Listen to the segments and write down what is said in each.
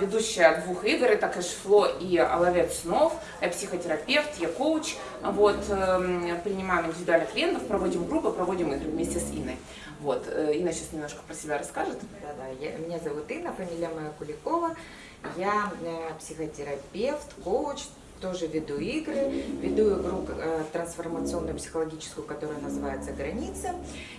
ведущая двух игр, это Кэшфло и Ловец снов, я психотерапевт, я коуч, вот, эм, принимаем индивидуальных клиентов, проводим группы, проводим игры вместе с Инной. Вот, э, Инна сейчас немножко про себя расскажет. Да-да, меня зовут Инна, фамилия моя Куликова, я э, психотерапевт, коуч, тоже веду игры, веду игру э, трансформационную психологическую, которая называется «Граница».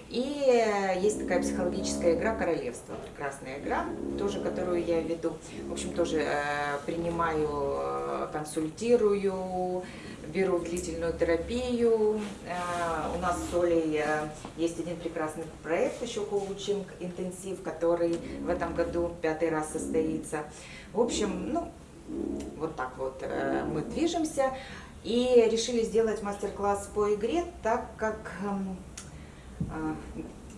И э, есть такая психологическая игра «Королевство», прекрасная игра, тоже которую я веду. В общем, тоже э, принимаю, консультирую, беру длительную терапию. У нас с Олей есть один прекрасный проект, еще коучинг интенсив, который в этом году пятый раз состоится. В общем, ну, вот так вот э, мы движемся. И решили сделать мастер-класс по игре, так как эм, э,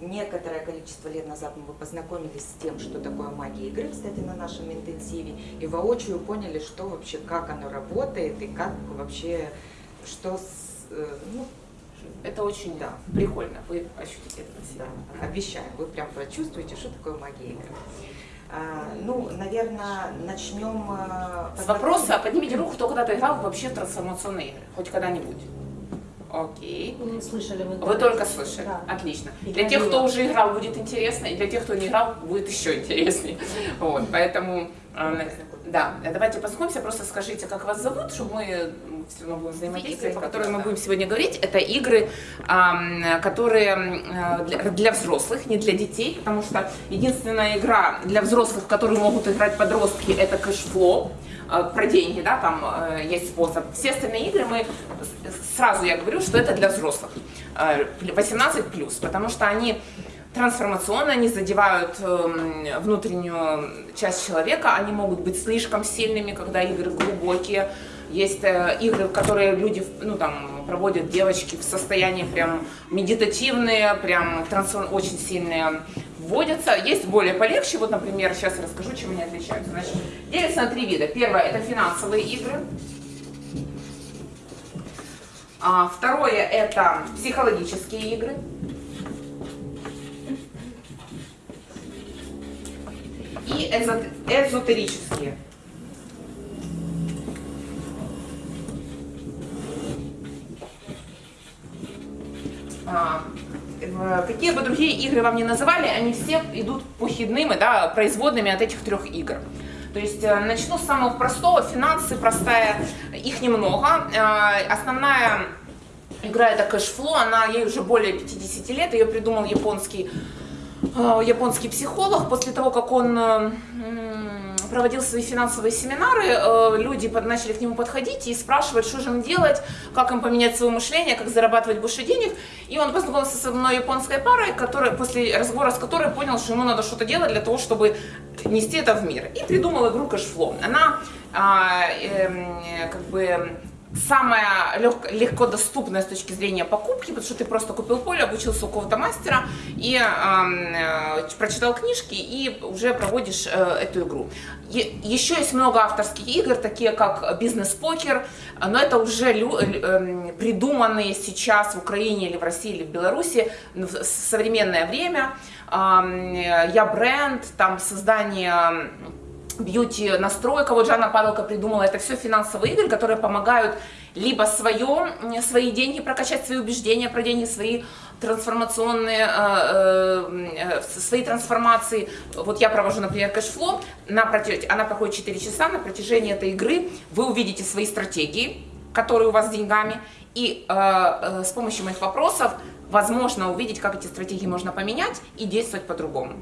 некоторое количество лет назад мы познакомились с тем, что такое магия игры, кстати, на нашем интенсиве, и воочию поняли, что вообще, как оно работает, и как вообще, что с, э, ну, это очень да, прикольно, вы ощутите это на себе. Да, обещаю, вы прям прочувствуете, что такое магия игры. А, ну, наверное, начнем... А, С вопроса, поднимите руку, кто когда-то играл вообще в трансформационные игры, хоть когда-нибудь. Окей. Вы слышали вы? Вы только слышали. Да. Отлично. И для тех, кто уже играл, будет интересно, и для тех, кто не играл, будет еще интереснее. Вот, поэтому, э, да, давайте познакомимся, просто скажите, как вас зовут, чтобы мы все равно будем взаимодействовать, по которым мы будем сегодня говорить. Это игры, которые э, для взрослых, не для детей, потому что единственная игра для взрослых, в которую могут играть подростки, это Cashflow э, про деньги, да, там есть способ. Все остальные игры мы сразу я говорю, что это для взрослых, 18 э, плюс, потому что они трансформационно, они задевают эм, внутреннюю часть человека, они могут быть слишком сильными, когда игры глубокие. Есть э, игры, которые люди, ну там, проводят девочки в состоянии прям медитативные, прям трансформ... очень сильные вводятся. Есть более полегче, вот, например, сейчас я расскажу, чем они отличаются. Значит, делятся на три вида. Первое – это финансовые игры. А, второе – это психологические игры. И эзотерические. А, какие бы другие игры вам не называли, они все идут похидными, да, производными от этих трех игр. То есть э, начну с самого простого, финансы простая, их немного. Э, основная игра это кэшфло, она ей уже более 50 лет, ее придумал японский, э, японский психолог. После того, как он проводил свои финансовые семинары, э, люди начали к нему подходить и спрашивать, что же им делать, как им поменять свое мышление, как зарабатывать больше денег. И он познакомился с одной японской парой, которая, после разговора с которой понял, что ему надо что-то делать для того, чтобы нести это в мир. И придумал игру Cashflow. Она а, э, как бы самая лег, легко доступная с точки зрения покупки, потому что ты просто купил поле, обучился у кого-то мастера и э, прочитал книжки и уже проводишь э, эту игру. Е еще есть много авторских игр, такие как бизнес-покер, но это уже э, придуманные сейчас в Украине или в России или в Беларуси в современное время. Э, я бренд, там создание бьюти настройка, вот Жанна Падалка придумала, это все финансовые игры, которые помогают либо свое, свои деньги прокачать, свои убеждения про деньги, свои трансформационные, э, э, свои трансформации. Вот я провожу, например, кэшфло, на протяж... она проходит 4 часа, на протяжении этой игры вы увидите свои стратегии, которые у вас с деньгами, и э, э, с помощью моих вопросов возможно увидеть, как эти стратегии можно поменять и действовать по-другому.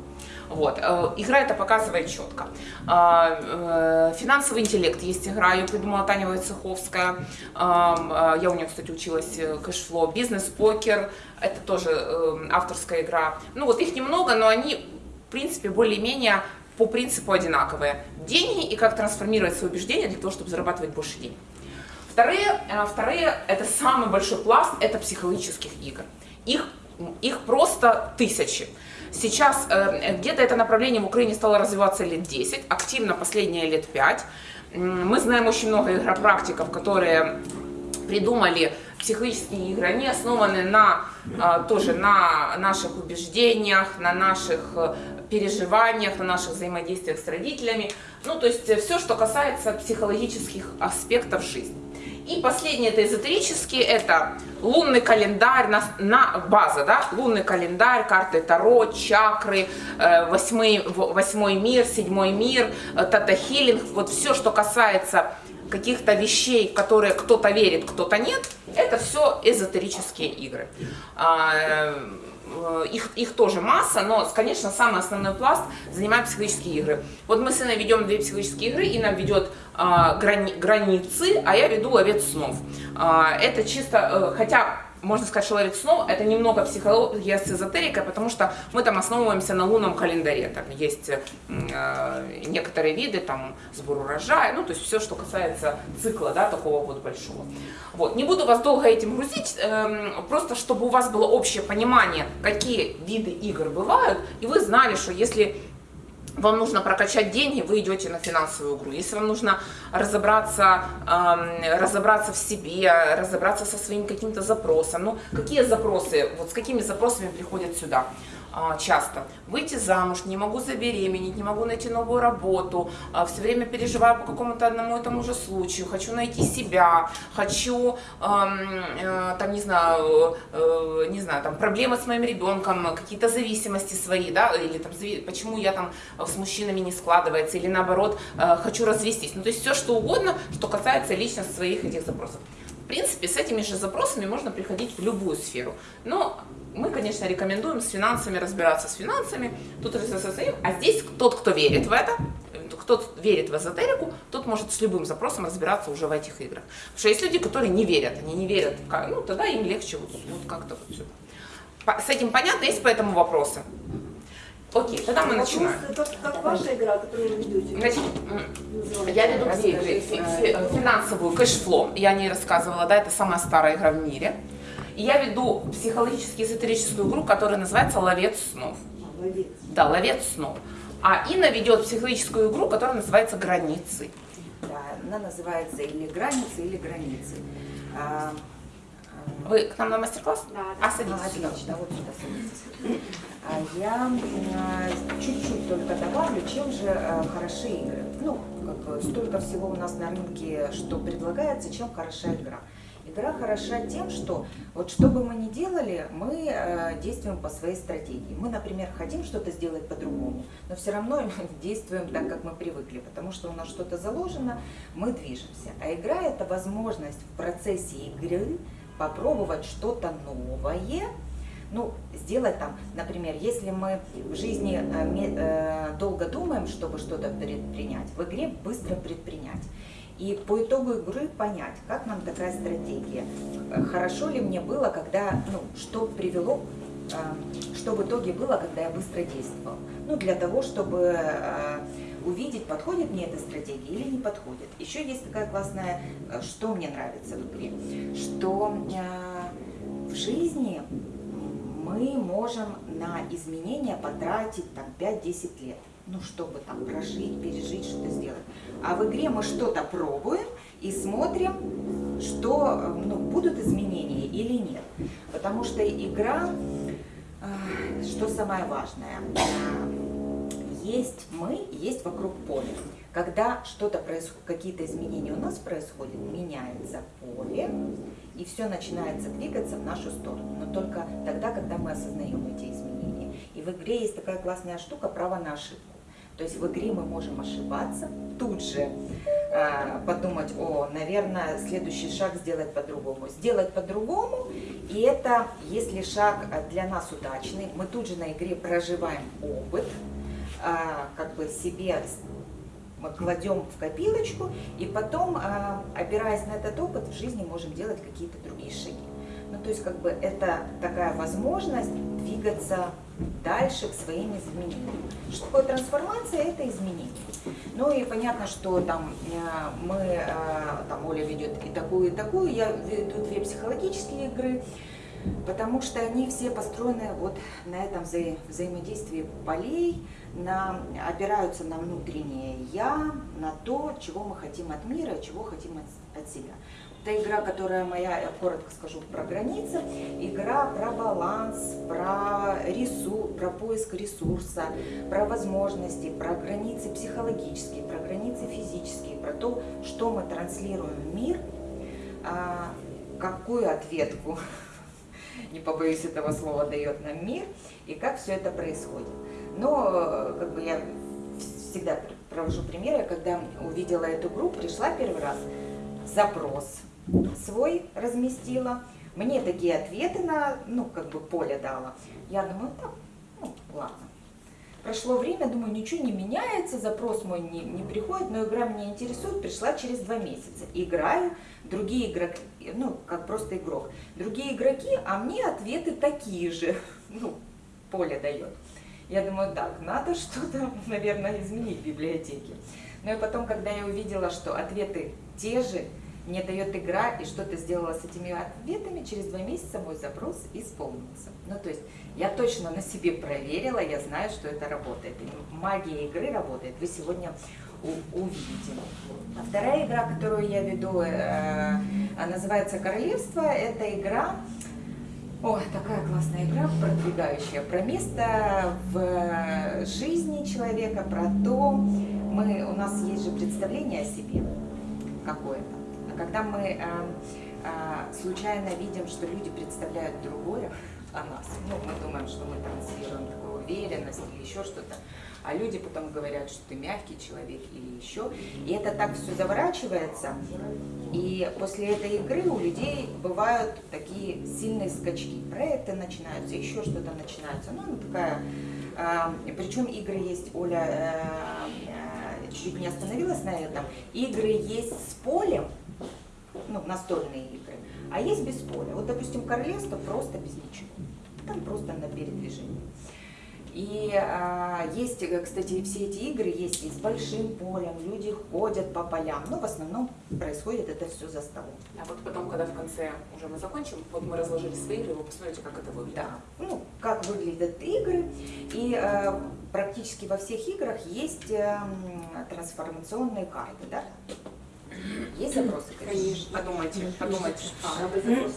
Вот. Э, игра это показывает четко. А, э, финансовый интеллект есть игра, ее придумала Таня Войцеховская. А, я у нее, кстати, училась э, кэшфло. Бизнес-покер, это тоже авторская игра. Ну вот их немного, но они, в принципе, более-менее по принципу одинаковые. Деньги и как трансформировать свои убеждения для того, чтобы зарабатывать больше денег. Вторые, э, вторые, это самый большой пласт, это психологических игр. Их, их просто тысячи. Сейчас э, где-то это направление в Украине стало развиваться лет 10, активно последние лет 5. Мы знаем очень много игропрактиков, которые придумали психологические игры, они основаны на, а, тоже на наших убеждениях, на наших э, переживаниях, на наших взаимодействиях с родителями. Ну, то есть все, что касается психологических аспектов жизни. И последнее, это эзотерические, это лунный календарь, на, на база, да, лунный календарь, карты Таро, чакры, э, восьмой, восьмой мир, седьмой мир, э, тата-хилинг, вот все, что касается каких-то вещей, которые кто-то верит, кто-то нет, это все эзотерические игры. Э, их, их тоже масса, но, конечно, самый основной пласт занимают психологические игры. Вот мы с Инной ведем две психологические игры, Инна ведет а, грани, границы, а я веду ловец снов. А, это чисто, э, хотя можно сказать, что снов это немного психология с эзотерикой, потому что мы там основываемся на лунном календаре. Там есть э, некоторые виды, там сбор урожая, ну то есть все, что касается цикла, да, такого вот большого. Вот. Не буду вас долго этим грузить, э, просто чтобы у вас было общее понимание, какие виды игр бывают, и вы знали, что если вам нужно прокачать деньги, вы идете на финансовую игру. Если вам нужно разобраться, эм, разобраться в себе, разобраться со своим каким-то запросом, ну, какие запросы, вот с какими запросами приходят сюда? А, часто. Выйти замуж, не могу забеременеть, не могу найти новую работу, а, все время переживаю по какому-то одному и тому же случаю, хочу найти себя, хочу, э, там, не знаю, э, не знаю, там, проблемы с моим ребенком, какие-то зависимости свои, да, или там, почему я там с мужчинами не складывается, или наоборот, э, хочу развестись. Ну, то есть все, что угодно, что касается лично своих этих запросов. Принципе, с этими же запросами можно приходить в любую сферу. Но мы, конечно, рекомендуем с финансами разбираться с финансами, тут своим, а здесь тот, кто верит в это, кто верит в эзотерику, тот может с любым запросом разбираться уже в этих играх. Потому что есть люди, которые не верят, они не верят, ну тогда им легче вот, вот как-то вот все. С этим понятно, есть по этому вопросы? Окей, тогда мы Вопрос, начинаем. Это как ваша игра, которую вы ведете? Значит, я веду две игры. Фи- фи- Финансовую кэшфло, я о ней рассказывала, да, это самая старая игра в мире. И я веду психологически эзотерическую игру, которая называется «Ловец снов». Молодец. Да, «Ловец снов». А Инна ведет психологическую игру, которая называется «Границы». Да, она называется или границы, или границы. А, Вы к нам на мастер-класс? Да, А, а, садитесь сюда. отлично, вот сюда садитесь. А Я а, чуть-чуть только добавлю, чем же а, хороши игры. Ну, как бы столько всего у нас на рынке, что предлагается, чем хороша игра. Игра хороша тем, что вот что бы мы ни делали, мы э, действуем по своей стратегии. Мы, например, хотим что-то сделать по-другому, но все равно действуем так, как мы привыкли, потому что у нас что-то заложено, мы движемся. А игра – это возможность в процессе игры попробовать что-то новое, ну, сделать там, например, если мы в жизни э, э, долго думаем, чтобы что-то предпринять, в игре быстро предпринять. И по итогу игры понять, как нам такая стратегия. Э, Хорошо ли мне было, когда, ну, что привело, что в итоге было, когда я быстро действовал. Ну, для того, чтобы увидеть, подходит мне эта стратегия или не подходит. Еще есть такая классная, э, что мне нравится в игре, что э, в жизни мы можем на изменения потратить там 5-10 лет. Ну, чтобы там прожить, пережить, что-то сделать. А в игре мы что-то пробуем и смотрим, что э, ну, будут изменения или нет. Потому что игра, что самое важное, есть мы, есть вокруг поле. Когда что-то происходит, какие-то изменения у нас происходят, меняется поле, и все начинается двигаться в нашу сторону. Но только тогда, когда мы осознаем эти изменения. И в игре есть такая классная штука право на ошибку. То есть в игре мы можем ошибаться, тут же э, подумать, о, наверное, следующий шаг сделать по-другому. Сделать по-другому, и это, если шаг э, для нас удачный, мы тут же на игре проживаем опыт, как бы себе мы кладем в копилочку, и потом, э, опираясь на этот опыт, в жизни можем делать какие-то другие шаги. Ну, то есть, как бы, это такая возможность двигаться дальше к своим изменениям. Что такое трансформация? Это изменение. Ну и понятно, что там э, мы, э, там Оля ведет и такую, и такую, я веду две психологические игры, потому что они все построены вот на этом вза взаимодействии полей, на, опираются на внутреннее «я», на то, чего мы хотим от мира, чего хотим от, от себя. Это игра, которая моя, я коротко скажу, про границы. Игра про баланс, про ресурс, про поиск ресурса, про возможности, про границы психологические, про границы физические, про то, что мы транслируем в мир, а, какую ответку, не побоюсь этого слова, дает нам мир, и как все это происходит. Но как бы я всегда провожу примеры, когда увидела эту группу, пришла первый раз, запрос свой разместила, мне такие ответы на, ну, как бы поле дала. Я думаю, так, ну, ладно. Прошло время, думаю, ничего не меняется, запрос мой не, не приходит, но игра меня интересует, пришла через два месяца. Играю, другие игроки, ну, как просто игрок. Другие игроки, а мне ответы такие же, ну, поле дает. Я думаю, так, надо что-то, наверное, изменить в библиотеке. Но и потом, когда я увидела, что ответы те же, мне дает игра, и что ты сделала с этими ответами, через два месяца мой запрос исполнился. Ну, то есть я точно на себе проверила, я знаю, что это работает. И магия игры работает, вы сегодня увидите. А вторая игра, которую я веду, э, называется «Королевство». Это игра, о, такая классная игра, продвигающая, про место в жизни человека, про то, мы, у нас есть же представление о себе какое-то когда мы э, э, случайно видим, что люди представляют другое о нас, ну, мы думаем, что мы транслируем такую уверенность или еще что-то, а люди потом говорят, что ты мягкий человек или еще. И это так все заворачивается. И после этой игры у людей бывают такие сильные скачки. Проекты начинаются, еще что-то начинается. Ну, такая... Э, причем игры есть, Оля э, э, чуть-чуть не остановилась на этом. Игры есть с полем, ну, настольные игры, а есть без поля. Вот, допустим, королевство просто без ничего. Там просто на передвижении. И а, есть, кстати, все эти игры есть и с большим полем, люди ходят по полям, но в основном происходит это все за столом. А вот потом, когда в конце уже мы закончим, вот мы разложили свои игры, вы посмотрите, как это выглядит. Да, ну, как выглядят игры, и э, практически во всех играх есть э, трансформационные карты, да, есть запросы? Конечно. Подумайте, подумайте.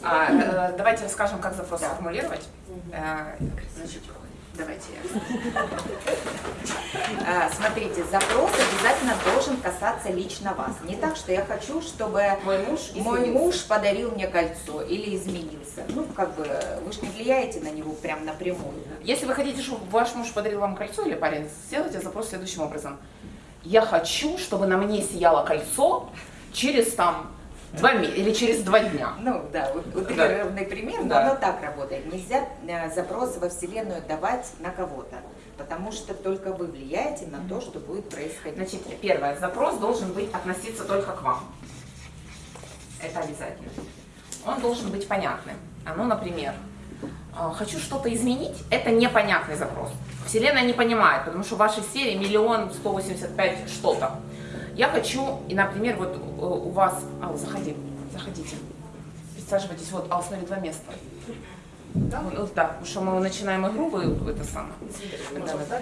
А, а, давайте расскажем, как запрос да. формулировать. А, значит, давайте. А, смотрите, запрос обязательно должен касаться лично вас. Не так, что я хочу, чтобы мой муж, мой муж подарил мне кольцо или изменился. Ну, как бы, вы же не влияете на него прям напрямую. Если вы хотите, чтобы ваш муж подарил вам кольцо или парень, сделайте запрос следующим образом. Я хочу, чтобы на мне сияло кольцо, через там два месяца или через два дня. Ну да, утрированный да. пример, но да. оно так работает. Нельзя э, запрос во Вселенную давать на кого-то, потому что только вы влияете на то, что будет происходить. Значит, первое, запрос должен быть относиться только к вам. Это обязательно. Он должен быть понятным. А ну, например, «А, хочу что-то изменить, это непонятный запрос. Вселенная не понимает, потому что в вашей серии миллион сто восемьдесят пять что-то. Я хочу, и, например, вот э, у вас... Ал, заходи, заходите. Присаживайтесь, вот, Ал, смотри, два места. Да? Ну, да, потому что мы начинаем игру, вы это самое. Да, да.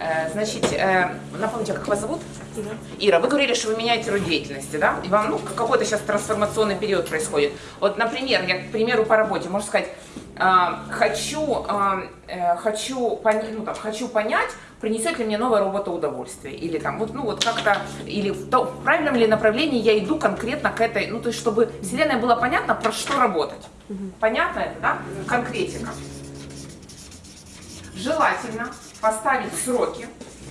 Э, значит, э, напомните, как вас зовут? Ира. Ира, вы говорили, что вы меняете род деятельности, да? И вам, ну, какой-то сейчас трансформационный период происходит. Вот, например, я, к примеру, по работе, можно сказать, хочу, э, э хочу, ну, там, хочу понять, принесет ли мне новая работа удовольствие, или там, вот, ну вот как-то, или в, то, в правильном ли направлении я иду конкретно к этой, ну то есть, чтобы Вселенная была понятна, про что работать. Понятно это, да? Конкретика. Желательно поставить сроки,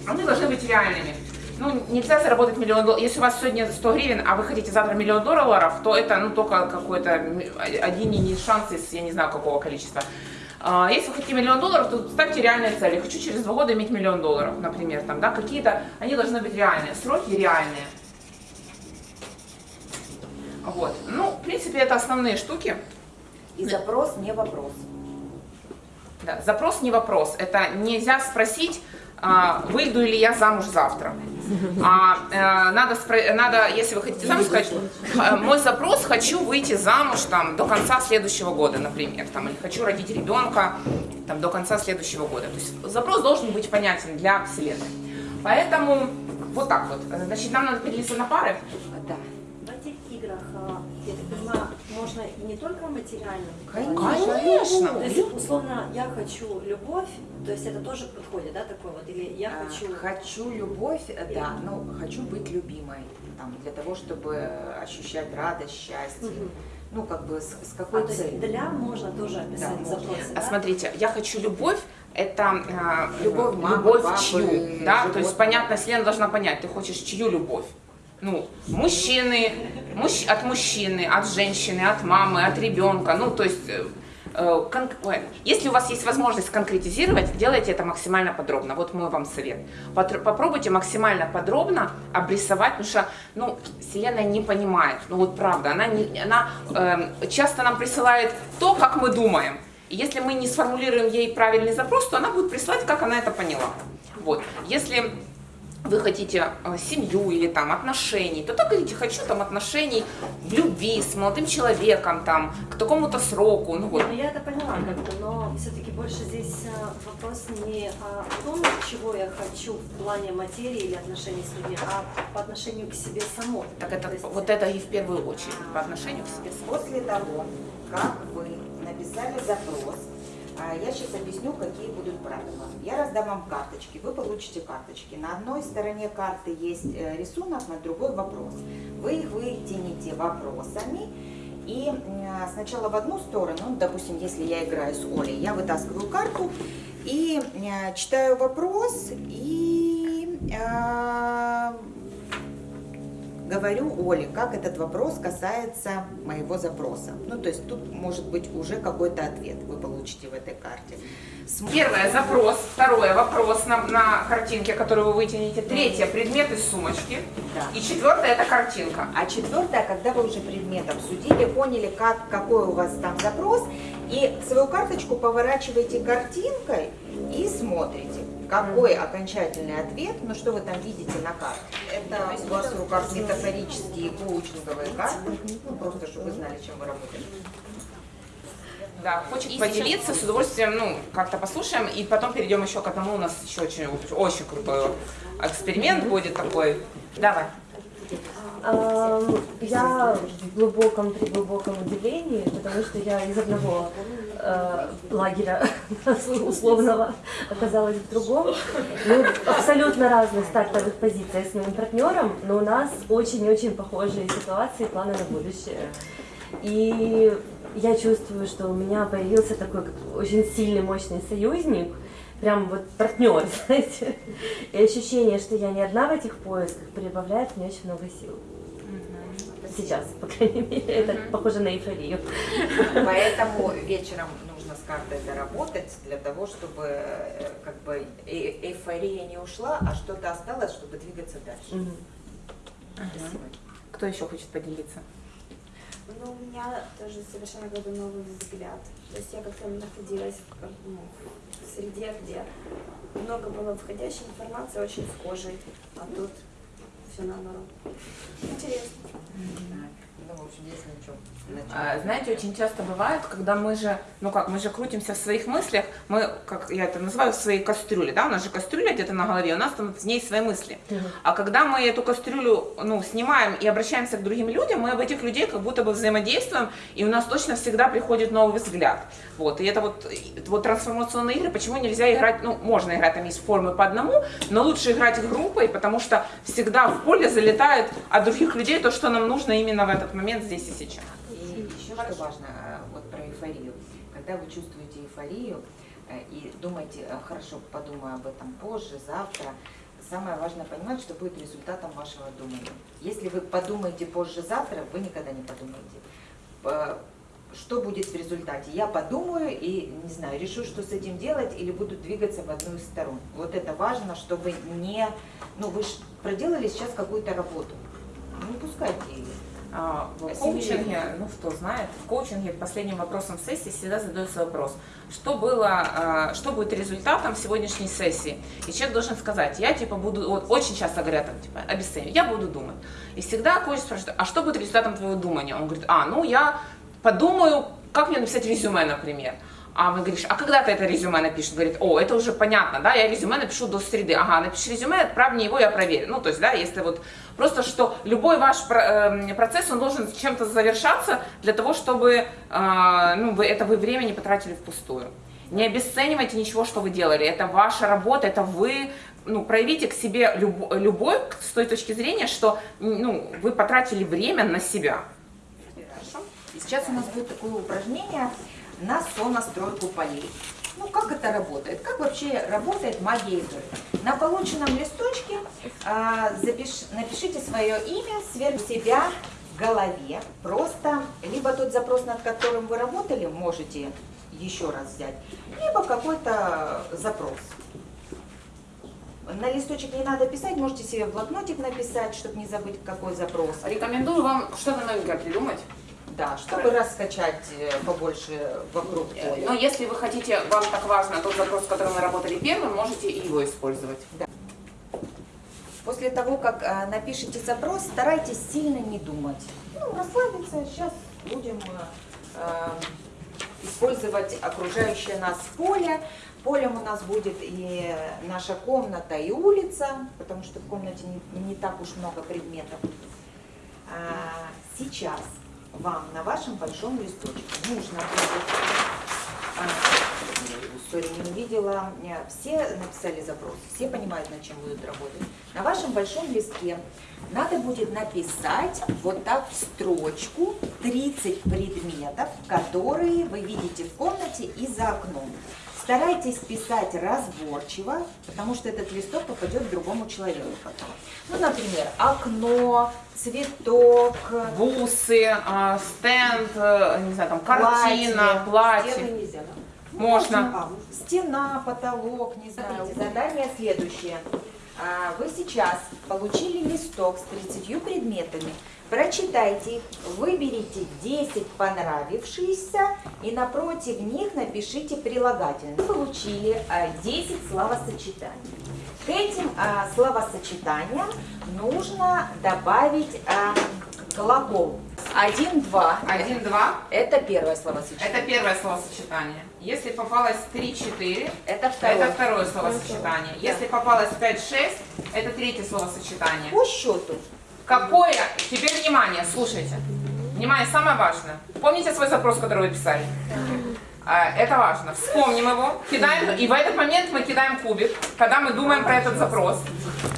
они должны быть реальными. Ну, нельзя заработать миллион долларов. Если у вас сегодня 100 гривен, а вы хотите завтра миллион долларов, то это ну, только какой-то один шанс из, я не знаю, какого количества. А, если вы хотите миллион долларов, то ставьте реальные цели. Хочу через два года иметь миллион долларов, например, там, да, какие-то, они должны быть реальные, сроки реальные. Вот. Ну, в принципе, это основные штуки. И запрос не вопрос. Да, запрос не вопрос. Это нельзя спросить, а, выйду ли я замуж завтра. А э, надо, надо, если вы хотите замуж, сказать, «Х- мой запрос хочу выйти замуж там до конца следующего года, например, там, или хочу родить ребенка там до конца следующего года. То есть запрос должен быть понятен для Вселенной. Поэтому вот так вот. Значит, нам надо поделиться на пары. Да. В этих играх, а, я так понимаю, можно и не только материально. Конечно. То есть, условно, я хочу любовь, то есть это тоже подходит, да, такой вот, или я А, хочу... Хочу любовь, э, да, ну, хочу быть любимой, там, для того, чтобы ощущать радость, счастье. Мгм. Ну, как бы, с, с А, какой то есть целью? для можно тоже описать Да, в можно. запросе, А да? смотрите, я хочу любовь. Это а, Любовь мамы, любовь папы, чью, да, то есть понятно, Вселенная должна понять, ты хочешь чью любовь. Ну, мужчины, мужч- от мужчины, от женщины, от мамы, от ребенка, ну, то есть, э, э, кон- если у вас есть возможность конкретизировать, делайте это максимально подробно. Вот мой вам совет. Потр- Попробуйте максимально подробно обрисовать, потому что, ну, Вселенная не понимает, ну вот правда, она, не, она эм, часто нам присылает то, как мы думаем. И если мы не сформулируем ей правильный запрос, то она будет присылать, как она это поняла. Вот. Если вы хотите э, семью или там отношений, то так говорите, хочу там отношений в любви с молодым человеком, там, к такому-то сроку, ну вот. Ну я это поняла как-то, но все-таки больше здесь а, вопрос не о том, чего я хочу в плане материи или отношений с людьми, а по отношению к себе самой. Так это, То есть- вот это и в первую очередь по отношению к себе самой. После того, как вы написали запрос, а, я сейчас объясню, какие будут правила. Я раздам вам карточки, вы получите карточки. На одной стороне карты есть э, рисунок, на другой вопрос. Вы их вытяните вопросами. И м, сначала в одну сторону, ну, допустим, если я играю с Олей, я вытаскиваю карту и э, читаю вопрос и э, говорю Оле, как этот вопрос касается моего запроса. Ну, то есть тут может быть уже какой-то ответ вы получите в этой карте. См- Первое – запрос, второе – вопрос на, на картинке, которую вы вытянете, третье – предмет из сумочки, Да. и четвертое – это картинка. А четвертое, когда вы уже предмет обсудили, поняли, как, какой у вас там запрос, и свою карточку поворачиваете картинкой и смотрите, какой окончательный ответ, ну что вы там видите на карте. Это у вас в руках метафорические коучинговые карты, ну просто, чтобы вы знали, чем вы работаете. Да, хочет поделиться, с удовольствием, ну, как-то послушаем, и потом перейдем еще к одному, у нас еще очень, очень крутой эксперимент будет такой. Давай. Я в глубоком, при глубоком удивлении, потому что я из одного э, лагеря условного оказалась в другом. Мы абсолютно разных стартовых позициях с моим партнером, но у нас очень-очень похожие ситуации, планы на будущее. И я чувствую, что у меня появился такой очень сильный, мощный союзник, прям вот партнер, знаете. И ощущение, что я не одна в этих поисках, прибавляет мне очень много сил. Сейчас, по крайней мере, это похоже на эйфорию. Поэтому вечером нужно с картой доработать для того, чтобы э, как бы э- эйфория не ушла, а что-то осталось, чтобы двигаться дальше. Мгм. Спасибо. Кто еще хочет поделиться? Ну, у меня тоже совершенно какой-то новый взгляд. То есть я как-то находилась в, ну, в среде, где много было входящей информации, очень схожей, а тут все наоборот. Интересно. Есть на чем. А, Знаете, очень часто бывает, когда мы же, ну как, мы же крутимся в своих мыслях, мы, как я это называю, в своей кастрюле, да, у нас же кастрюля где-то на голове, у нас там в ней свои мысли. А когда мы эту кастрюлю, ну, снимаем и обращаемся к другим людям, мы об этих людей как будто бы взаимодействуем, и у нас точно всегда приходит новый взгляд. Вот, и это вот, вот трансформационные игры, почему нельзя играть, ну, можно играть, там есть формы по одному, но лучше играть группой, потому что всегда в поле залетает от других людей то, что нам нужно именно в этот момент здесь и сейчас. И еще что важно, э, вот про эйфорию. Когда вы чувствуете эйфорию э, и думаете, э, хорошо, подумаю об этом позже, завтра, самое важное понимать, что будет результатом вашего думания. Если вы подумаете позже завтра, вы никогда не подумаете. Что будет в результате? Я подумаю и, не знаю, решу, что с этим делать, или буду двигаться в одну из сторон. Вот это важно, чтобы не... Ну, вы проделали сейчас какую-то работу. Не пускайте ее. А, В коучинге, ну кто знает, в коучинге последним вопросом сессии всегда задается вопрос, что было, а, что будет результатом сегодняшней сессии. И человек должен сказать, я типа буду, вот очень часто говорят, там, типа, обесценивать, я буду думать. И всегда коуч спрашивает, а что будет результатом твоего думания? Он говорит, а, ну я подумаю, как мне написать резюме, например. А вы говоришь, а когда ты это резюме напишешь? Говорит, о, это уже понятно, да, я резюме напишу до среды. Ага, напиши резюме, отправь мне его, я проверю. Ну, то есть, да, если вот просто, что любой ваш эм, процесс, он должен чем-то завершаться для того, чтобы, э, ну, вы, это вы время не потратили впустую. Не обесценивайте ничего, что вы делали. Это ваша работа, это вы, ну, проявите к себе люб- любовь с той точки зрения, что, ну, вы потратили время на себя. Хорошо? И сейчас у нас будет такое упражнение на сонастройку полей. Ну, как это работает? Как вообще работает магия игры? На полученном листочке а, запиш- напишите свое имя сверху себя в голове. Просто либо тот запрос, над которым вы работали, можете еще раз взять, либо какой-то запрос. На листочек не надо писать, можете себе в блокнотик написать, чтобы не забыть, какой запрос. Рекомендую вам что-то новенькое придумать. Да, чтобы раскачать э, побольше вокруг поля. Но если вы хотите, вам так важно тот запрос, с которым вы работали первым, можете его использовать. После того, как э, напишите запрос, старайтесь сильно не думать. Ну, расслабиться. Сейчас будем э, э, использовать окружающее нас поле. Полем у нас будет и наша комната, и улица, потому что в комнате не, не так уж много предметов. А, сейчас вам на вашем большом листочке нужно будет... а, Сори, не увидела. Все написали запрос, все понимают, над чем будут работать. На вашем большом листке надо будет написать вот так в строчку 30 предметов, которые вы видите в комнате и за окном. Старайтесь писать разборчиво, потому что этот листок попадет к другому человеку потом. Ну, например, окно, цветок, Бусы, а, стенд, э, не знаю, там картина, платье. Стены нельзя, да? Можно. А, стена, потолок, не знаю. Задание следующее. А, Вы сейчас получили листок с 30 предметами. Прочитайте их, выберите 10 понравившихся и напротив них напишите прилагательное. Вы получили а, 10 словосочетаний. К этим а, словосочетаниям нужно добавить а, глагол. Один, два. Один, два. Это первое словосочетание. Это первое словосочетание. Если попалось 3-4, Это второе. это второе словосочетание. Если попалось 5-6, это третье словосочетание. По счету. Какое? Теперь внимание, слушайте. Внимание, самое важное. Помните свой запрос, который вы писали? А, Это важно. Вспомним его, кидаем, и в этот момент мы кидаем кубик, когда мы думаем про этот запрос.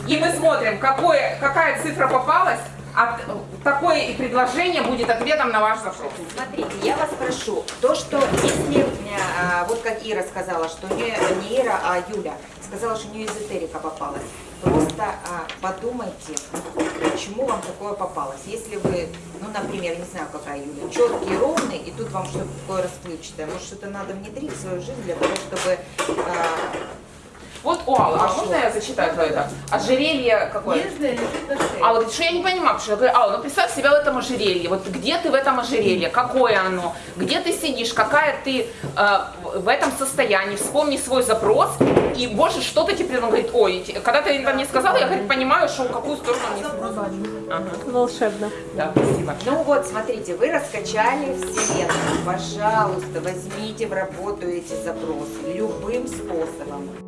И мы смотрим, какое, какая цифра попалась, а такое и предложение будет ответом на ваш запрос. Смотрите, я вас прошу, то, что если, э, вот как Ира сказала, что не, не Ира, а Юля, сказала, что у нее эзотерика попалась, просто а, подумайте, почему вам такое попалось. Если вы, ну, например, не знаю, какая Юля, четкий, ровный, и тут вам что-то такое расплывчатое, может, что-то надо внедрить в свою жизнь для того, чтобы... а, Вот у Аллы, а можно я зачитаю твое это? Ожерелье какое? Алла говорит, что я не понимаю, потому что я говорю, Алла, ну представь себя в этом ожерелье, вот где ты в этом ожерелье, какое оно, где ты сидишь, какая ты э, в этом состоянии, вспомни свой запрос, и боже, что-то тебе придумал, говорит, ой, когда ты это мне сказала, я говорит, понимаю, что в какую сторону мне Ага, Волшебно. да, спасибо. Ну вот, смотрите, вы раскачали вселенную. Пожалуйста, возьмите в работу эти запросы любым способом.